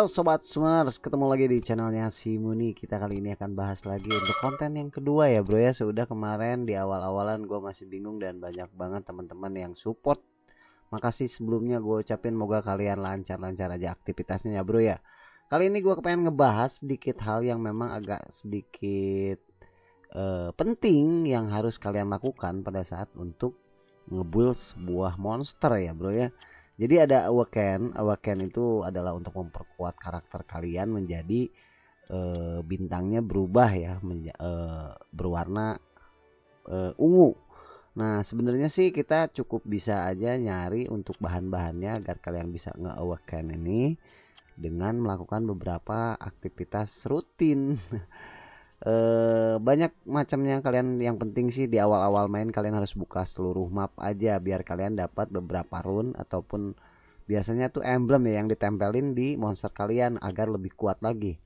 Halo Sobat Swimmers, ketemu lagi di channelnya si Muni. Kita kali ini akan bahas lagi untuk konten yang kedua ya bro ya. Sudah kemarin di awal-awalan gue masih bingung dan banyak banget teman-teman yang support. Makasih sebelumnya gue ucapin moga kalian lancar-lancar aja aktivitasnya ya bro ya. Kali ini gue pengen ngebahas sedikit hal yang memang agak sedikit uh, penting Yang harus kalian lakukan pada saat untuk ngebuild sebuah monster ya bro ya jadi ada awaken, awaken itu adalah untuk memperkuat karakter kalian menjadi e, bintangnya berubah ya, menja, e, berwarna e, ungu. Nah sebenarnya sih kita cukup bisa aja nyari untuk bahan-bahannya agar kalian bisa nge-awaken ini dengan melakukan beberapa aktivitas rutin. e, banyak macamnya kalian. Yang penting sih di awal-awal main kalian harus buka seluruh map aja biar kalian dapat beberapa rune ataupun biasanya tuh emblem ya yang ditempelin di monster kalian agar lebih kuat lagi.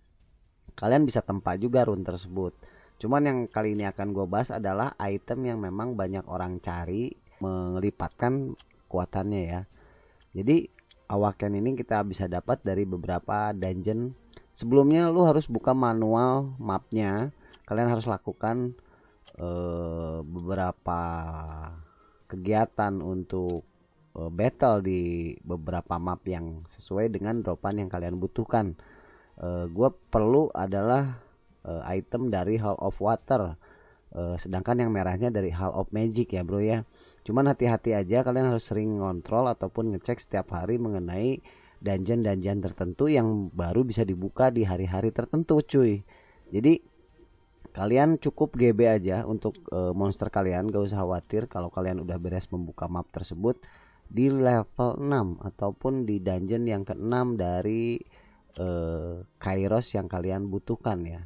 Kalian bisa tempat juga rune tersebut. Cuman yang kali ini akan gue bahas adalah item yang memang banyak orang cari melipatkan kuatannya ya. Jadi awaken ini kita bisa dapat dari beberapa dungeon sebelumnya lu harus buka manual mapnya. Kalian harus lakukan uh, beberapa kegiatan untuk uh, battle di beberapa map yang sesuai dengan dropan yang kalian butuhkan. Uh, gue perlu adalah uh, item dari Hall of Water. Uh, sedangkan yang merahnya dari Hall of Magic ya bro ya. Cuman hati-hati aja kalian harus sering ngontrol ataupun ngecek setiap hari mengenai dungeon-dungeon tertentu yang baru bisa dibuka di hari-hari tertentu cuy. Jadi kalian cukup GB aja untuk e, monster kalian. Gak usah khawatir kalau kalian udah beres membuka map tersebut di level 6 ataupun di dungeon yang ke-6 dari e, Kairos yang kalian butuhkan ya.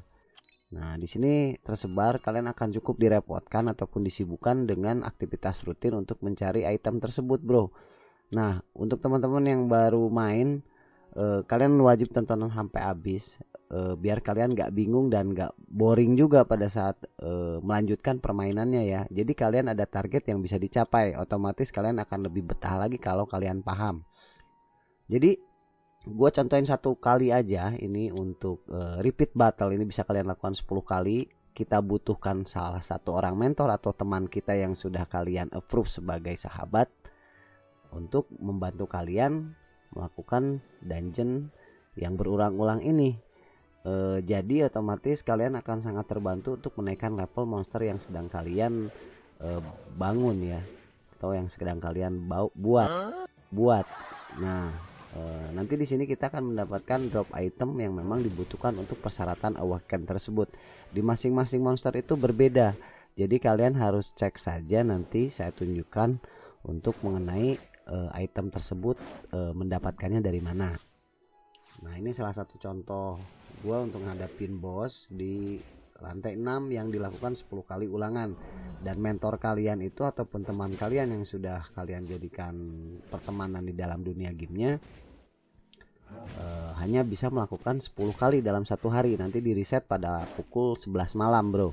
Nah, di sini tersebar kalian akan cukup direpotkan ataupun disibukkan dengan aktivitas rutin untuk mencari item tersebut, Bro. Nah, untuk teman-teman yang baru main, eh, kalian wajib tontonan sampai habis eh, biar kalian gak bingung dan gak boring juga pada saat eh, melanjutkan permainannya ya. Jadi kalian ada target yang bisa dicapai, otomatis kalian akan lebih betah lagi kalau kalian paham. Jadi gue contohin satu kali aja ini untuk uh, repeat battle ini bisa kalian lakukan 10 kali kita butuhkan salah satu orang mentor atau teman kita yang sudah kalian approve sebagai sahabat untuk membantu kalian melakukan dungeon yang berulang-ulang ini. E, jadi otomatis kalian akan sangat terbantu untuk menaikkan level monster yang sedang kalian e, bangun ya, atau yang sedang kalian bau, buat buat. Nah, e, nanti di sini kita akan mendapatkan drop item yang memang dibutuhkan untuk persyaratan awaken tersebut. Di masing-masing monster itu berbeda. Jadi kalian harus cek saja nanti saya tunjukkan untuk mengenai uh, item tersebut uh, mendapatkannya dari mana. Nah ini salah satu contoh. Gue untuk ngadapin bos di lantai 6 yang dilakukan 10 kali ulangan. Dan mentor kalian itu ataupun teman kalian yang sudah kalian jadikan pertemanan di dalam dunia gamenya uh, hanya bisa melakukan 10 kali dalam satu hari. Nanti di reset pada pukul 11 malam bro.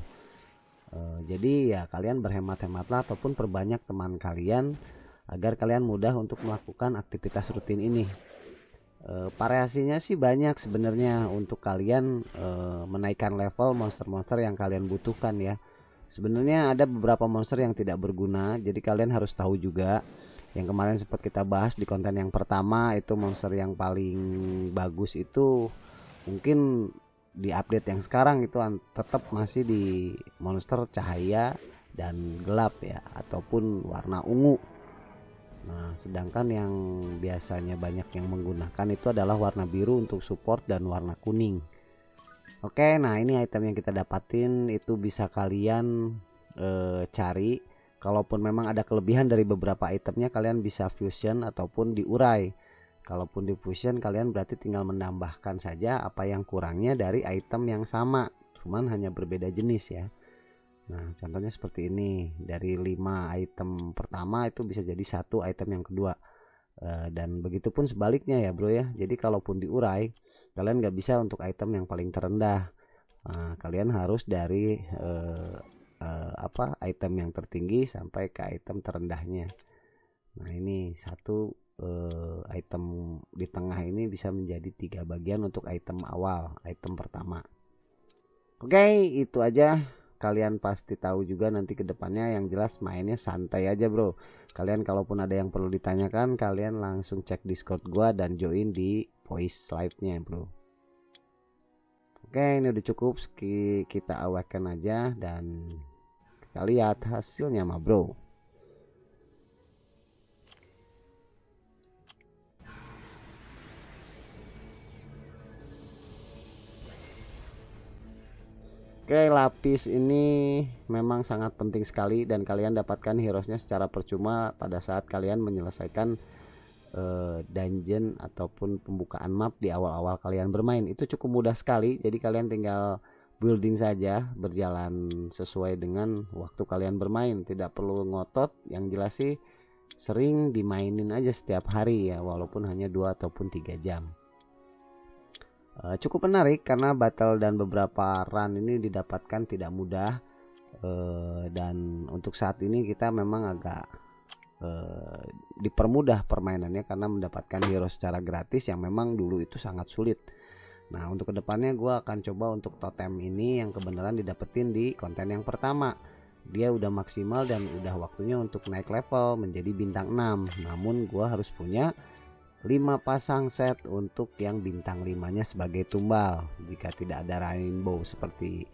Uh, jadi ya kalian berhemat-hematlah ataupun perbanyak teman kalian agar kalian mudah untuk melakukan aktivitas rutin ini. E, variasinya sih banyak sebenarnya untuk kalian e, menaikkan level monster-monster yang kalian butuhkan ya. Sebenarnya ada beberapa monster yang tidak berguna, jadi kalian harus tahu juga. Yang kemarin sempat kita bahas di konten yang pertama itu monster yang paling bagus itu mungkin di update yang sekarang itu tetap masih di monster cahaya dan gelap ya ataupun warna ungu Nah, sedangkan yang biasanya banyak yang menggunakan itu adalah warna biru untuk support dan warna kuning. Oke, nah ini item yang kita dapatin itu bisa kalian e, cari. Kalaupun memang ada kelebihan dari beberapa itemnya, kalian bisa fusion ataupun diurai. Kalaupun di fusion, kalian berarti tinggal menambahkan saja apa yang kurangnya dari item yang sama, cuman hanya berbeda jenis ya. Nah, contohnya seperti ini. Dari 5 item pertama itu bisa jadi satu item yang kedua. E, dan begitu pun sebaliknya ya, Bro ya. Jadi kalaupun diurai, kalian nggak bisa untuk item yang paling terendah. Nah, kalian harus dari e, e, apa item yang tertinggi sampai ke item terendahnya. Nah, ini satu uh, item di tengah ini bisa menjadi tiga bagian untuk item awal item pertama oke itu aja kalian pasti tahu juga nanti ke depannya yang jelas mainnya santai aja bro. Kalian kalaupun ada yang perlu ditanyakan kalian langsung cek discord gua dan join di voice live nya bro. Oke ini udah cukup. Kita awaken aja dan kita lihat hasilnya mah bro Oke lapis ini memang sangat penting sekali dan kalian dapatkan heroesnya secara percuma pada saat kalian menyelesaikan uh, dungeon ataupun pembukaan map di awal-awal kalian bermain. Itu cukup mudah sekali jadi kalian tinggal building saja berjalan sesuai dengan waktu kalian bermain. Tidak perlu ngotot yang jelas sih sering dimainin aja setiap hari ya walaupun hanya dua ataupun tiga jam uh, cukup menarik karena battle dan beberapa run ini didapatkan tidak mudah. Uh, dan untuk saat ini kita memang agak uh, dipermudah permainannya karena mendapatkan hero secara gratis yang memang dulu itu sangat sulit. Nah untuk ke depannya gue akan coba untuk totem ini yang kebenaran didapetin di konten yang pertama. Dia udah maksimal dan udah waktunya untuk naik level menjadi bintang 6 namun gue harus punya 5 pasang set untuk yang bintang 5 nya sebagai tumbal. Jika tidak ada rainbow seperti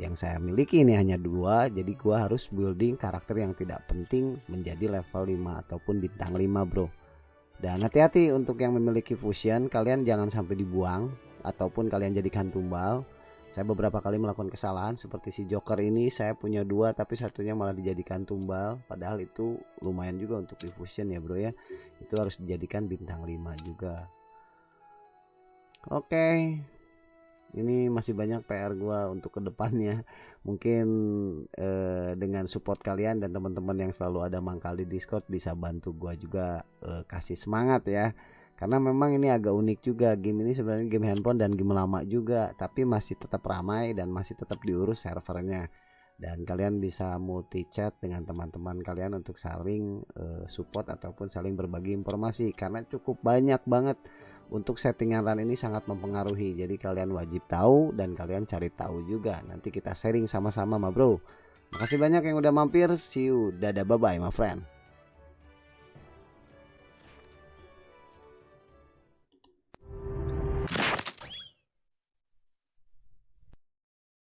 yang saya miliki ini hanya dua jadi gua harus building karakter yang tidak penting menjadi level 5 ataupun bintang 5 bro. Dan hati-hati untuk yang memiliki fusion kalian jangan sampai dibuang ataupun kalian jadikan tumbal saya beberapa kali melakukan kesalahan seperti si Joker ini saya punya dua tapi satunya malah dijadikan tumbal. Padahal itu lumayan juga untuk diffusion ya bro ya. Itu harus dijadikan bintang 5 juga. Oke. Ini masih banyak PR gua untuk ke depannya mungkin eh, dengan support kalian dan teman-teman yang selalu ada mangkal di Discord bisa bantu gua juga eh, kasih semangat ya karena memang ini agak unik juga game ini sebenarnya game handphone dan game lama juga tapi masih tetap ramai dan masih tetap diurus servernya. Dan kalian bisa multi chat dengan teman-teman kalian untuk saling uh, support ataupun saling berbagi informasi karena cukup banyak banget. Untuk settingan run ini sangat mempengaruhi jadi kalian wajib tahu dan kalian cari tahu juga. Nanti kita sharing sama-sama ma bro. Makasih banyak yang udah mampir. See you. Dadah bye bye my friend